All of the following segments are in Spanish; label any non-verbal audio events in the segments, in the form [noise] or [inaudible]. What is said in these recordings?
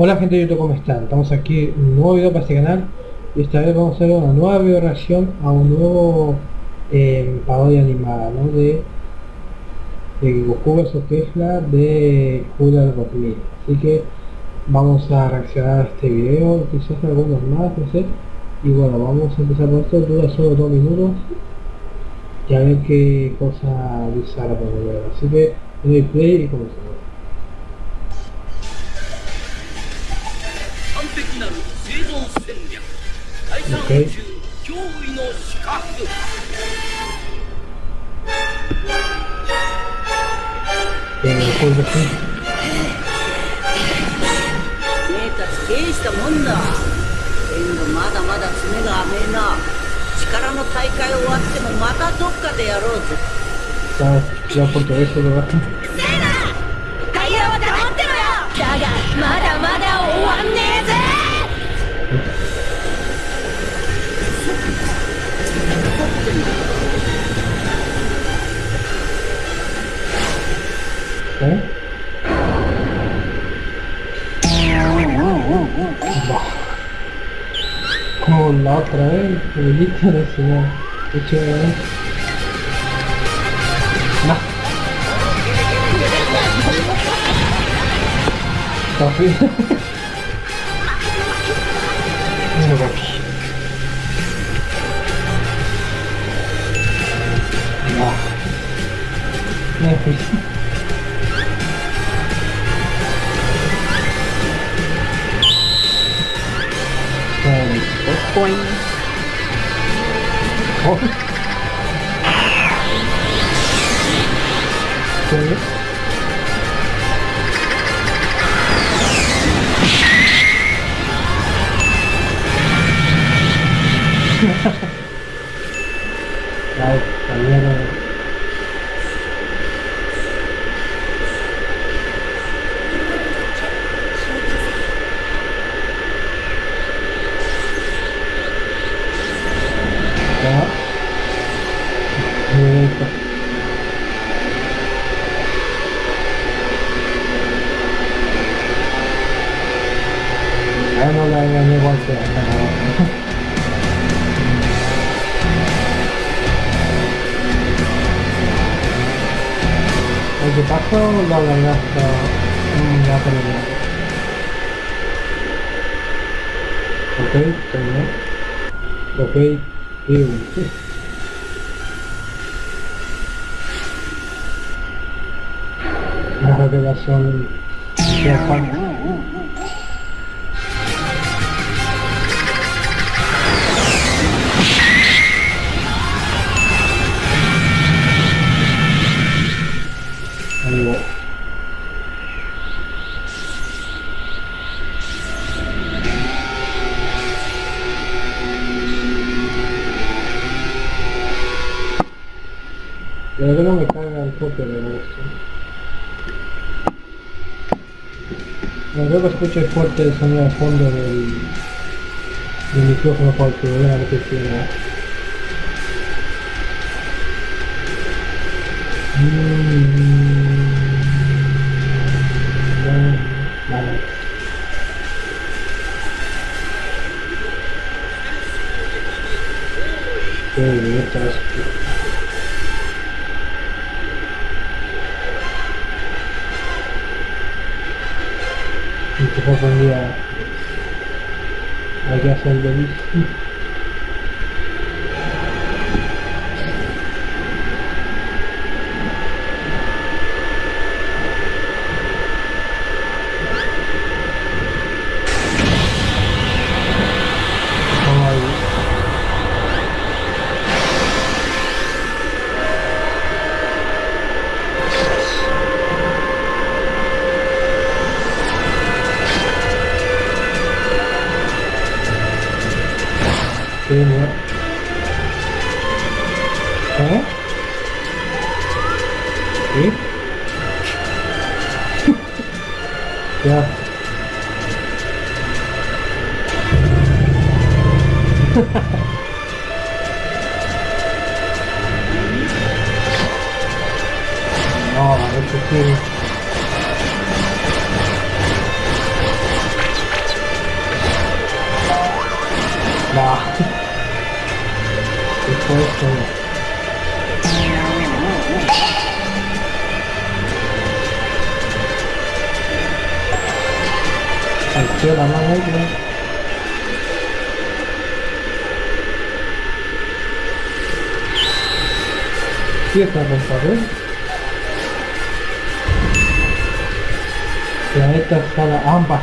Hola gente de YouTube, ¿cómo están? Estamos aquí en un nuevo video para este canal. Y esta vez vamos a hacer una nueva video reacción a un nuevo eh, parodia animada, ¿no? De, de Goku vs Kefla de Julia 2000 así que vamos a reaccionar a este video, quizás algunos más, no sé. Y bueno, vamos a empezar con esto, dura solo dos minutos. Y a ver qué cosa bizarra podemos ver. Así que doy play y comenzamos Okay. えー、これですね。ねえ、たち、したもんだ。でもまだまだ爪が甘えな。力の大会終わってもまたどっかでやろうぜ。como la otra vez que viniste decía escuché más papi no papi no me fui 头。El que pasó lo engañaste. Mm, Ya terminé. Ok, terminé. Ok, bien. La revelación de Juan. Va. La verdad no me carga el tope de gusto. Me creo que escucho fuerte el sonido de fondo del, del micrófono porque voy a repetir. Mm, que il m'intéresse plus. Je suis à, la Saint-Denis. ini ya Oke. Eh? [laughs] ya hahaha [laughs] Supporter. chưa đóng ăn hết luôn Tiếc là mình có Ya itu salah ambas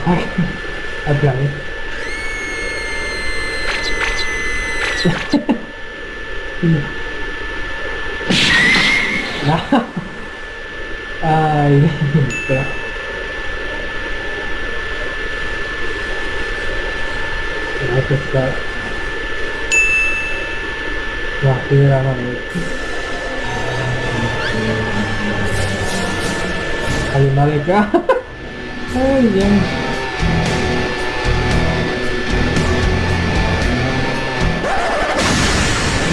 Iya. ini nah ah ini ya. Nah, itu wah ini lama nih kali balik ah [laughs] oh iya. yeah.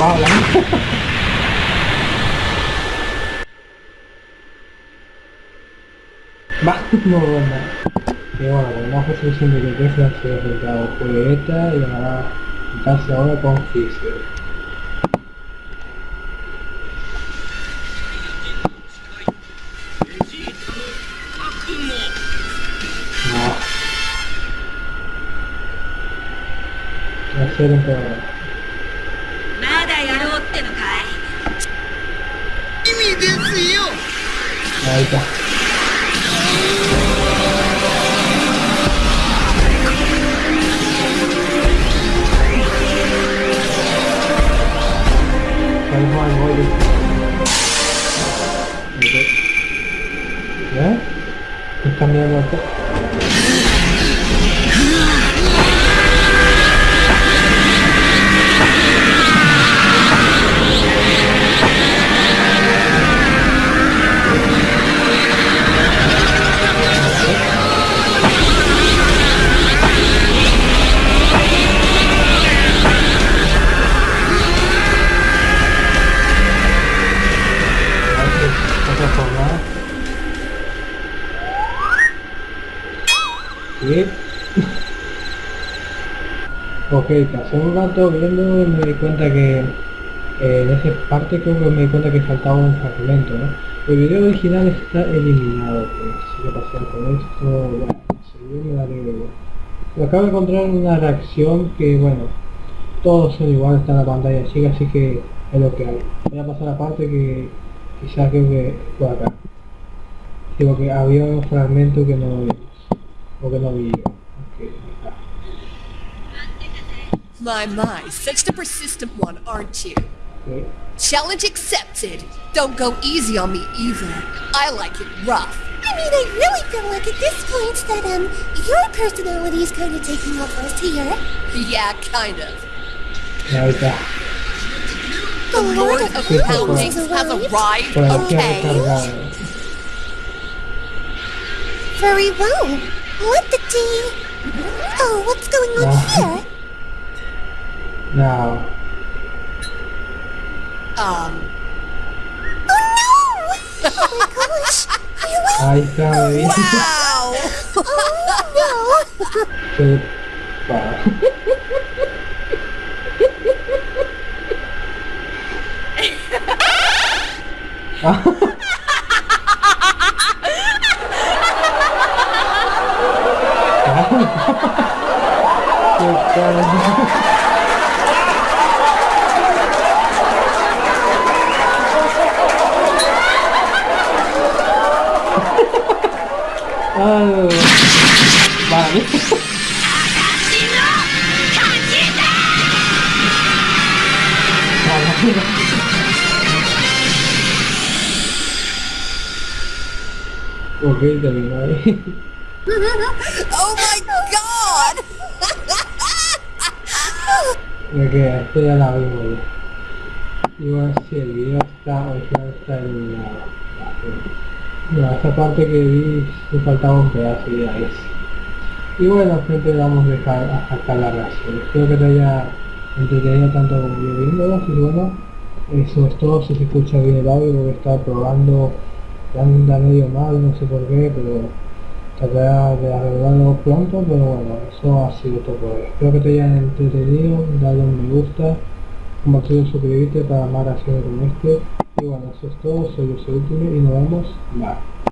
Bien. Vale. Va, no bueno. Y bueno, que se enfrentado Julieta y ahora casi ahora con Fisher. No. Un programa. ないと。Ya, kita lihat apa. Ok, pasé un rato viendo y me di cuenta que eh, en esa parte creo que me di cuenta que faltaba un fragmento, ¿no? El video original está eliminado, pues si lo pasar con esto, bueno, yo me daré acabo de encontrar una reacción que, bueno, todos son iguales, está en la pantalla chica, así que es lo que hay. Voy a pasar a la parte que quizás creo que fue acá. Digo que había un fragmento que no vimos, o que no vi yo. My, my, such the persistent one, aren't you? Ok. Challenge accepted. Don't go easy on me either. I like it rough. I mean, I really feel like at this point that, um, your personality is kind of taking over here. Yeah, kind of. Ahí está. The Lord of Sí, por Poundings has arrived, Por okay? Very well. What the tea? Oh, what's going on here? No. Um. [laughs] Oh no! Oh my gosh! I died. Wow! oh no! Goodbye. Goodbye. Ok, terminó ahí. Oh my god! Me queda, esto ya la vimos ya. Y bueno, si el video está, original está eliminado. No, esa parte que vi me faltaba un pedazo y es. Y bueno, gente, vamos a dejar hasta acá la reacción. Espero que te haya entretenido tanto como yo viéndolo. Y bueno, eso es todo. Si se escucha bien el audio, porque estaba probando, anda medio mal, no sé por qué, pero trataré de arreglarlo pronto. Pero bueno, eso ha sido todo por hoy. Espero que te hayan entretenido, dale un me gusta compartir, suscribirte para más acciones como este. Y bueno, eso es todo, soy soy Ultimate y nos vemos. Bye.